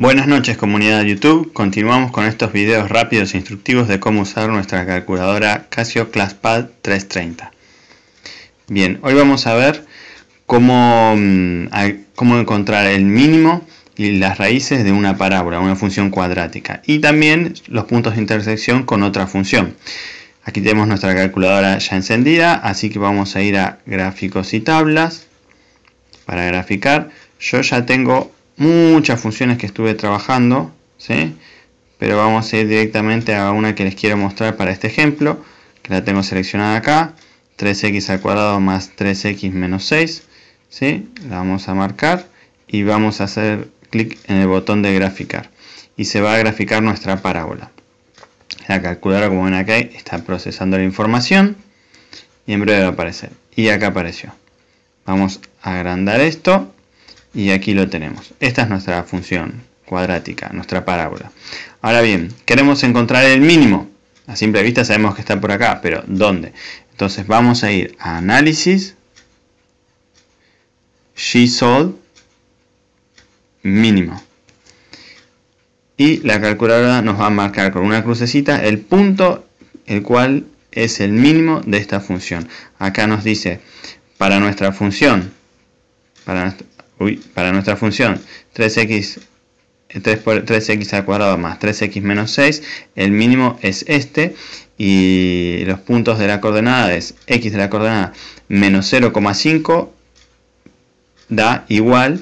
Buenas noches comunidad de YouTube, continuamos con estos videos rápidos e instructivos de cómo usar nuestra calculadora Casio ClassPad 330. Bien, hoy vamos a ver cómo, mm, cómo encontrar el mínimo y las raíces de una parábola, una función cuadrática y también los puntos de intersección con otra función. Aquí tenemos nuestra calculadora ya encendida, así que vamos a ir a gráficos y tablas para graficar. Yo ya tengo muchas funciones que estuve trabajando, ¿sí? pero vamos a ir directamente a una que les quiero mostrar para este ejemplo, que la tengo seleccionada acá, 3x al cuadrado más 3x menos 6, ¿sí? la vamos a marcar y vamos a hacer clic en el botón de graficar y se va a graficar nuestra parábola. La calculadora como ven acá está procesando la información y en breve va a aparecer. Y acá apareció. Vamos a agrandar esto y aquí lo tenemos. Esta es nuestra función cuadrática, nuestra parábola. Ahora bien, queremos encontrar el mínimo. A simple vista sabemos que está por acá, pero ¿dónde? Entonces vamos a ir a Análisis, G-Solve, Mínimo. Y la calculadora nos va a marcar con una crucecita el punto el cual es el mínimo de esta función. Acá nos dice, para nuestra función, para, para nuestra función 3x 3 por 3x al cuadrado más 3x menos 6, el mínimo es este y los puntos de la coordenada es x de la coordenada menos 0,5 da igual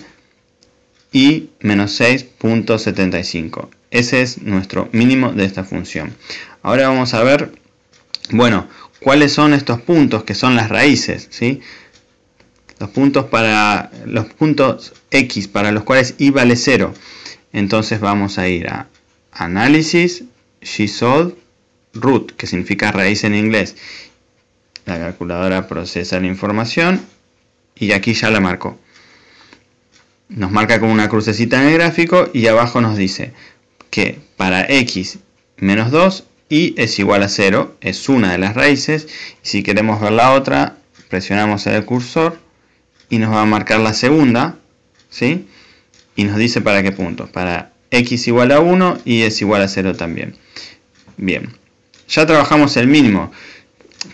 y menos 6.75. Ese es nuestro mínimo de esta función. Ahora vamos a ver, bueno, cuáles son estos puntos que son las raíces, ¿sí? Los puntos para los puntos x para los cuales y vale 0 entonces vamos a ir a análisis gsolve root que significa raíz en inglés. La calculadora procesa la información y aquí ya la marcó nos marca con una crucecita en el gráfico y abajo nos dice que para x menos 2 y es igual a 0 es una de las raíces. Si queremos ver la otra presionamos el cursor y nos va a marcar la segunda, ¿sí? Y nos dice para qué puntos, para x igual a 1 y es igual a 0 también. Bien, ya trabajamos el mínimo.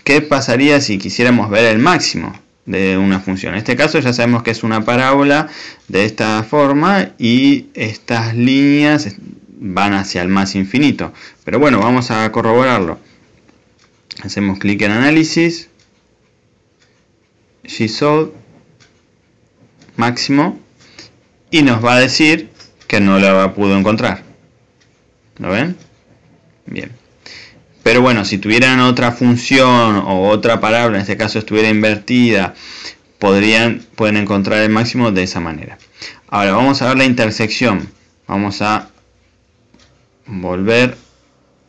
¿Qué pasaría si quisiéramos ver el máximo de una función? En este caso ya sabemos que es una parábola de esta forma y estas líneas van hacia el más infinito. Pero bueno, vamos a corroborarlo. Hacemos clic en análisis, gsolve máximo y nos va a decir que no la pudo encontrar. ¿Lo ven? Bien. Pero bueno, si tuvieran otra función o otra palabra, en este caso estuviera invertida, podrían, pueden encontrar el máximo de esa manera. Ahora vamos a ver la intersección. Vamos a volver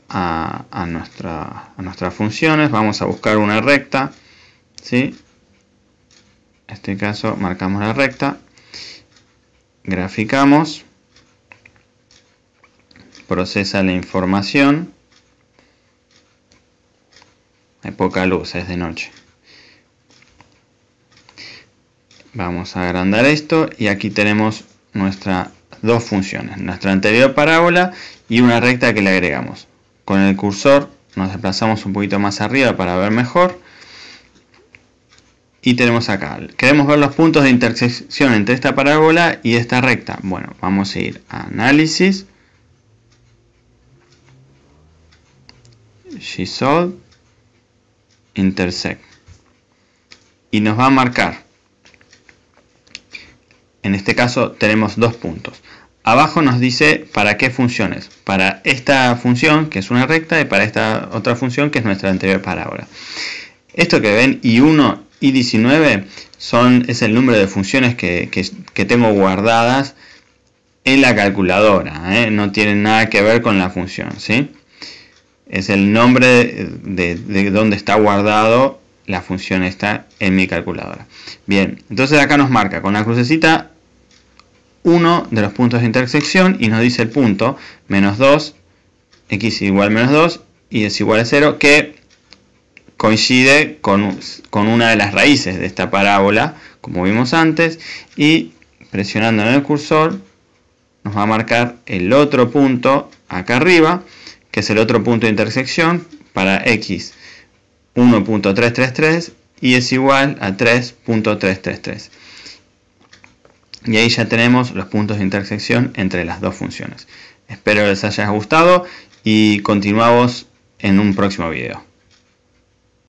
a, a, nuestra, a nuestras funciones. Vamos a buscar una recta. ¿sí? En este caso marcamos la recta, graficamos, procesa la información, hay poca luz, es de noche. Vamos a agrandar esto y aquí tenemos nuestras dos funciones, nuestra anterior parábola y una recta que le agregamos. Con el cursor nos desplazamos un poquito más arriba para ver mejor y tenemos acá, queremos ver los puntos de intersección entre esta parábola y esta recta. Bueno, vamos a ir a análisis, Gsolve, intersect. Y nos va a marcar. En este caso tenemos dos puntos. Abajo nos dice para qué funciones. Para esta función, que es una recta, y para esta otra función, que es nuestra anterior parábola. Esto que ven, y1 y 19 son, es el número de funciones que, tengo guardadas en la calculadora. ¿eh? No tienen nada que ver con la función. ¿sí? Es el nombre de, de, donde está guardado la función está en mi calculadora. Bien, entonces acá nos marca con la crucecita uno de los puntos de intersección y nos dice el punto menos 2, x igual menos 2 y es igual a 0 que coincide con, una de las raíces de esta parábola, como vimos antes, y presionando en el cursor nos va a marcar el otro punto acá arriba, que es el otro punto de intersección para x 1.333 y es igual a 3.333. Y ahí ya tenemos los puntos de intersección entre las dos funciones. Espero les haya gustado y continuamos en un próximo video.